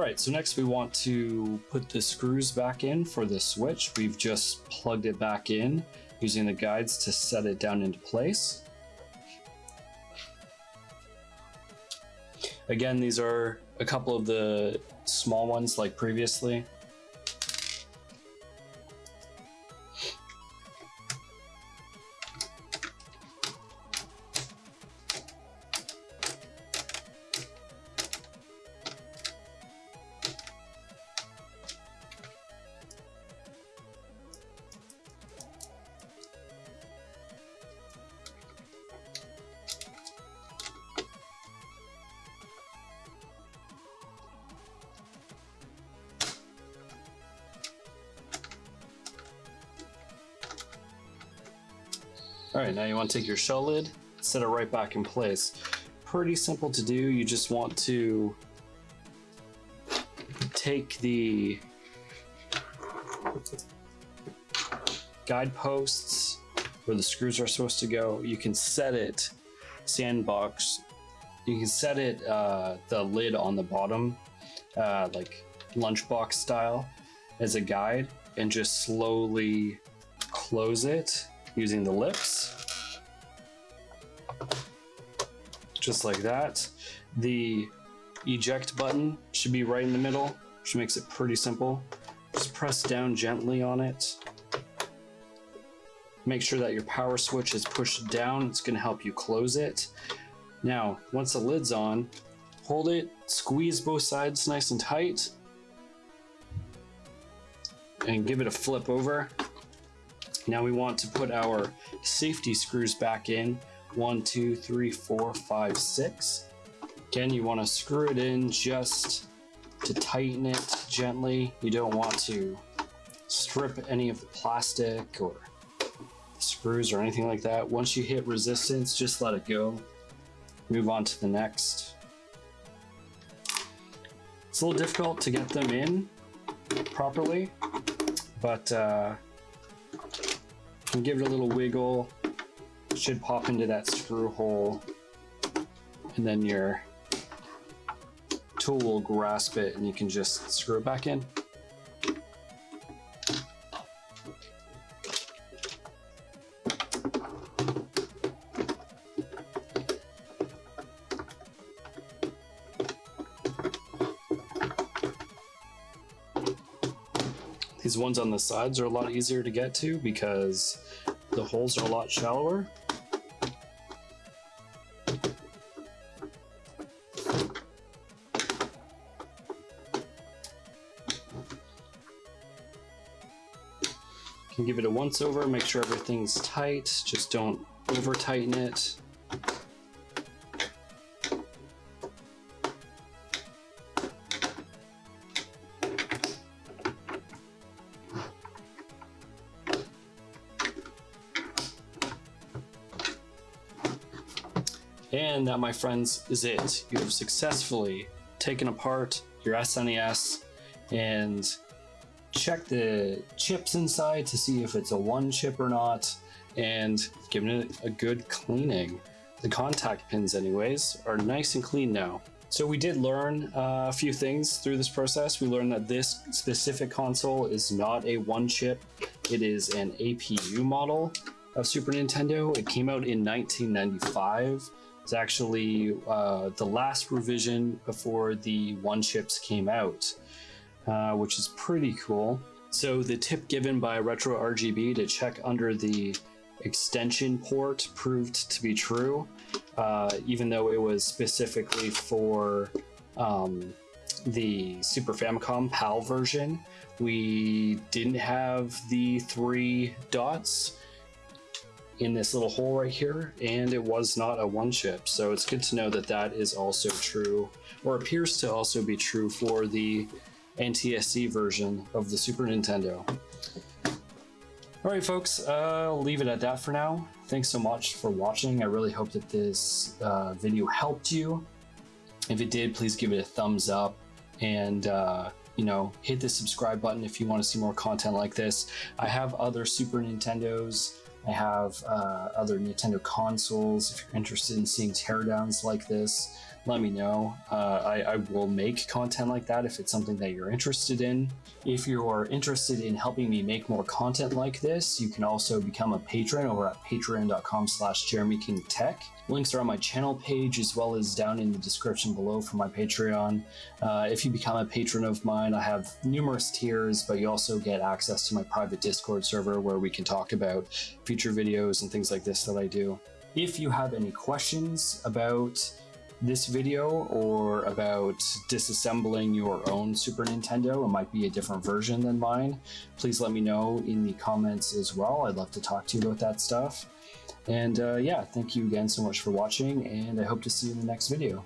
All right, so next we want to put the screws back in for the switch. We've just plugged it back in using the guides to set it down into place. Again, these are a couple of the small ones like previously. All right, now you want to take your shell lid, set it right back in place. Pretty simple to do. You just want to take the guideposts where the screws are supposed to go. You can set it sandbox. You can set it uh, the lid on the bottom, uh, like lunchbox style, as a guide, and just slowly close it using the lips. Just like that. The eject button should be right in the middle, which makes it pretty simple. Just press down gently on it. Make sure that your power switch is pushed down. It's going to help you close it. Now, once the lid's on, hold it, squeeze both sides nice and tight, and give it a flip over. Now we want to put our safety screws back in. One, two, three, four, five, six. Again, you want to screw it in just to tighten it gently. You don't want to strip any of the plastic or screws or anything like that. Once you hit resistance, just let it go. Move on to the next. It's a little difficult to get them in properly, but uh, and give it a little wiggle. Should pop into that screw hole. And then your tool will grasp it and you can just screw it back in. These ones on the sides are a lot easier to get to because the holes are a lot shallower. Can give it a once over, make sure everything's tight, just don't over tighten it. And that, my friends, is it. You have successfully taken apart your SNES and checked the chips inside to see if it's a one chip or not, and given it a good cleaning. The contact pins, anyways, are nice and clean now. So we did learn uh, a few things through this process. We learned that this specific console is not a one chip. It is an APU model of Super Nintendo. It came out in 1995. It's actually uh, the last revision before the one chips came out, uh, which is pretty cool. So the tip given by Retro RGB to check under the extension port proved to be true, uh, even though it was specifically for um, the Super Famicom PAL version. We didn't have the three dots in this little hole right here, and it was not a one chip. So it's good to know that that is also true, or appears to also be true for the NTSC version of the Super Nintendo. All right, folks, uh, I'll leave it at that for now. Thanks so much for watching. I really hope that this uh, video helped you. If it did, please give it a thumbs up and uh, you know, hit the subscribe button if you want to see more content like this. I have other Super Nintendos. I have uh, other Nintendo consoles if you're interested in seeing teardowns like this. Let me know. Uh, I, I will make content like that if it's something that you're interested in. If you are interested in helping me make more content like this, you can also become a patron over at patreon.com slash jeremykingtech. Links are on my channel page as well as down in the description below for my Patreon. Uh, if you become a patron of mine, I have numerous tiers, but you also get access to my private Discord server where we can talk about future videos and things like this that I do. If you have any questions about this video or about disassembling your own Super Nintendo, it might be a different version than mine, please let me know in the comments as well. I'd love to talk to you about that stuff. And uh, yeah, thank you again so much for watching, and I hope to see you in the next video.